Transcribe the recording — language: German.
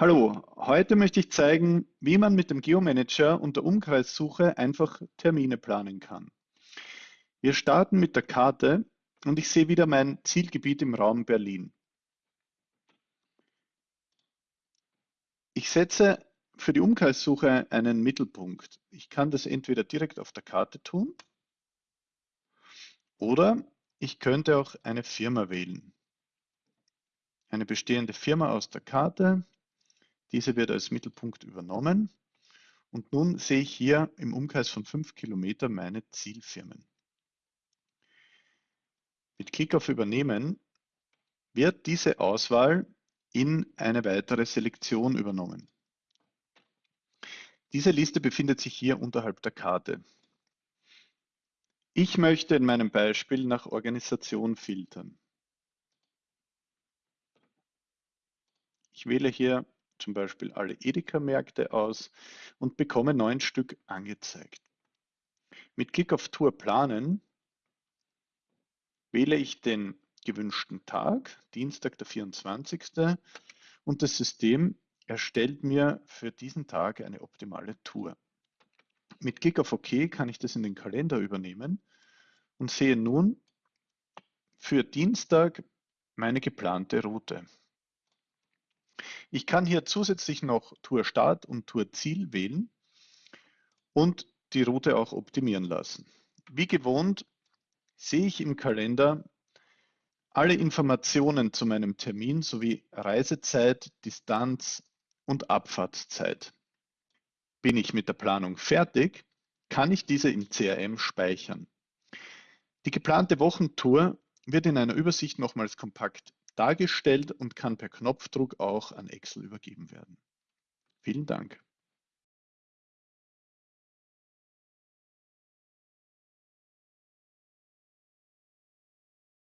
Hallo, heute möchte ich zeigen, wie man mit dem Geomanager und der Umkreissuche einfach Termine planen kann. Wir starten mit der Karte und ich sehe wieder mein Zielgebiet im Raum Berlin. Ich setze für die Umkreissuche einen Mittelpunkt. Ich kann das entweder direkt auf der Karte tun oder ich könnte auch eine Firma wählen. Eine bestehende Firma aus der Karte diese wird als Mittelpunkt übernommen. Und nun sehe ich hier im Umkreis von 5 Kilometern meine Zielfirmen. Mit Klick auf Übernehmen wird diese Auswahl in eine weitere Selektion übernommen. Diese Liste befindet sich hier unterhalb der Karte. Ich möchte in meinem Beispiel nach Organisation filtern. Ich wähle hier zum Beispiel alle Edeka-Märkte aus und bekomme neun Stück angezeigt. Mit Klick auf Tour planen wähle ich den gewünschten Tag, Dienstag der 24. und das System erstellt mir für diesen Tag eine optimale Tour. Mit Klick auf OK kann ich das in den Kalender übernehmen und sehe nun für Dienstag meine geplante Route. Ich kann hier zusätzlich noch Tour Start und Tour Ziel wählen und die Route auch optimieren lassen. Wie gewohnt sehe ich im Kalender alle Informationen zu meinem Termin sowie Reisezeit, Distanz und Abfahrtszeit. Bin ich mit der Planung fertig, kann ich diese im CRM speichern. Die geplante Wochentour wird in einer Übersicht nochmals kompakt dargestellt und kann per Knopfdruck auch an Excel übergeben werden. Vielen Dank.